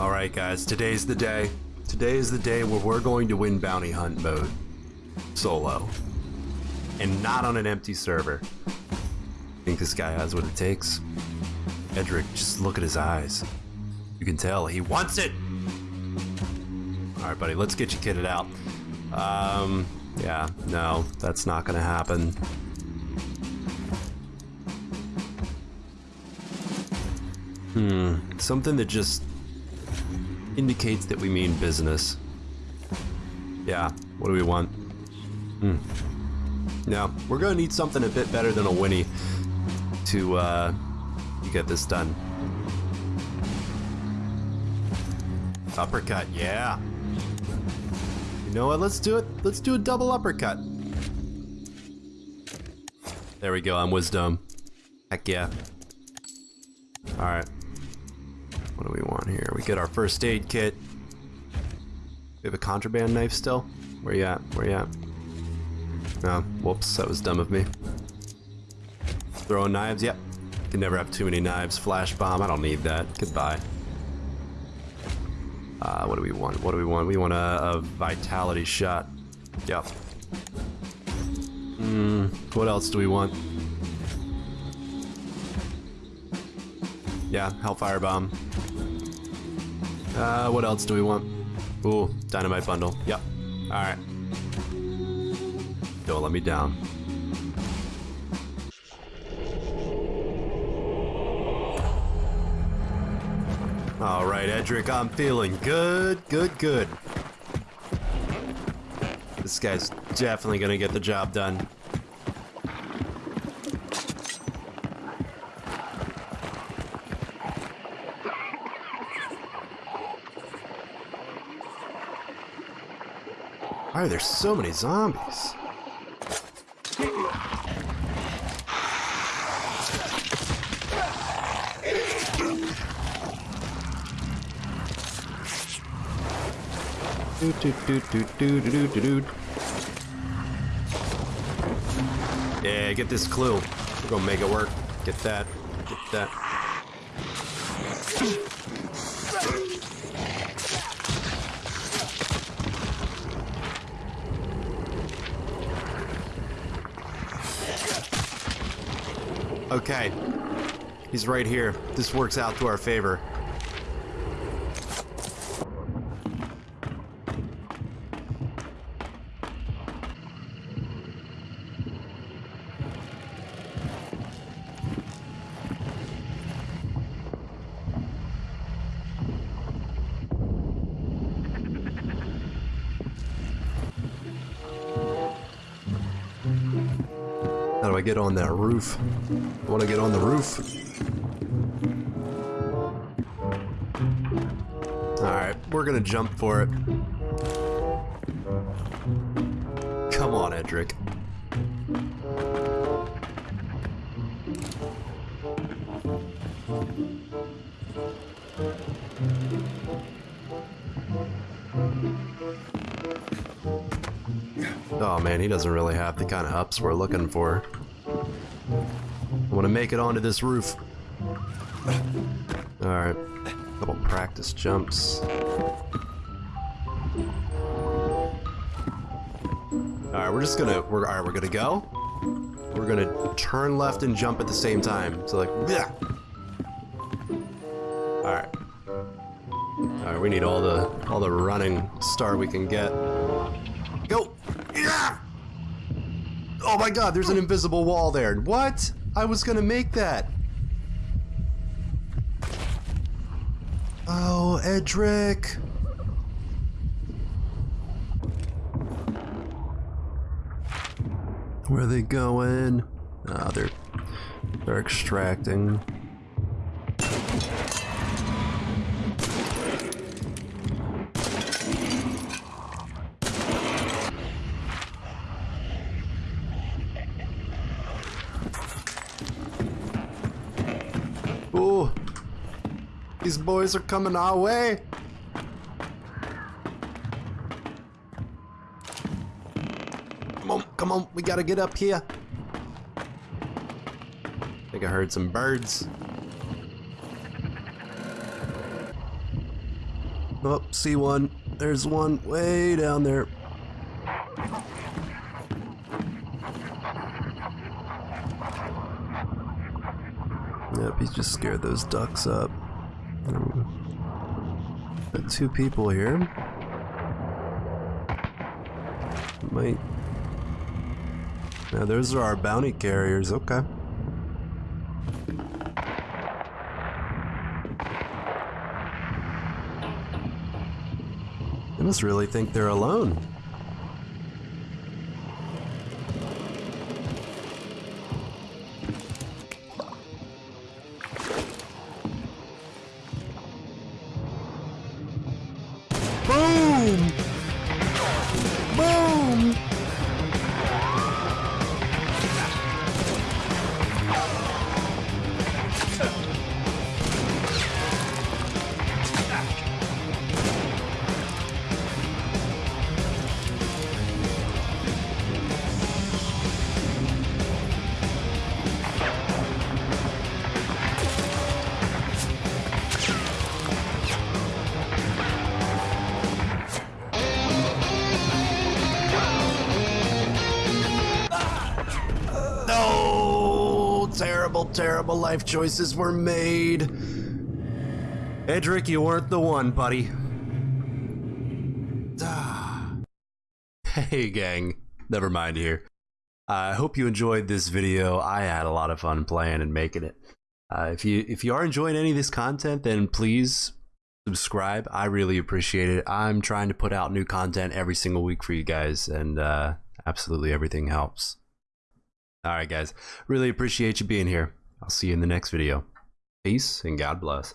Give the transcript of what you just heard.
Alright guys, today's the day. Today is the day where we're going to win bounty hunt mode. Solo. And not on an empty server. Think this guy has what it takes? Edric, just look at his eyes. You can tell he wants it! Alright buddy, let's get you kitted out. Um, yeah, no, that's not gonna happen. Hmm, something that just indicates that we mean business. Yeah, what do we want? Hmm. No, we're gonna need something a bit better than a Winnie to, uh, get this done. Uppercut, yeah. You know what, let's do it. Let's do a double uppercut. There we go, I'm wisdom. Heck yeah. Alright. What do we want here? We get our first aid kit. We have a contraband knife still? Where you at? Where you at? Oh, whoops, that was dumb of me. Throwing knives? Yep. Can never have too many knives. Flash bomb, I don't need that. Goodbye. Uh, what do we want? What do we want? We want a, a vitality shot. Yep. Hmm, what else do we want? Yeah, Hellfire Bomb. Uh, what else do we want? Ooh, Dynamite Bundle. Yep. Alright. Don't let me down. Alright, Edric, I'm feeling good, good, good. This guy's definitely gonna get the job done. Why are there so many zombies? Yeah, get this clue. We're gonna make it work. Get that. Get that. Okay. He's right here. This works out to our favor. Do I get on that roof? I want to get on the roof. Alright, we're gonna jump for it. Come on, Edric. Oh man, he doesn't really have the kind of ups we're looking for. Want to make it onto this roof. Alright, couple practice jumps. Alright, we're just gonna, we're, alright, we're gonna go. We're gonna turn left and jump at the same time. So like, yeah. Alright. Alright, we need all the, all the running start we can get. Go! Yeah! Oh my god, there's an invisible wall there. What? I was gonna make that. Oh, Edric. Where are they going? Ah, oh, they're they're extracting. Ooh. These boys are coming our way. Come on, come on, we gotta get up here. I think I heard some birds. Oh, see one. There's one way down there. Yep, he's just scared those ducks up. Got two people here. Might. Now, those are our bounty carriers. Okay. They must really think they're alone. Terrible, terrible life choices were made. Edric, you weren't the one, buddy. Hey, gang. Never mind here. I hope you enjoyed this video. I had a lot of fun playing and making it. Uh, if you if you are enjoying any of this content, then please subscribe. I really appreciate it. I'm trying to put out new content every single week for you guys, and uh, absolutely everything helps. All right, guys. Really appreciate you being here. I'll see you in the next video. Peace and God bless.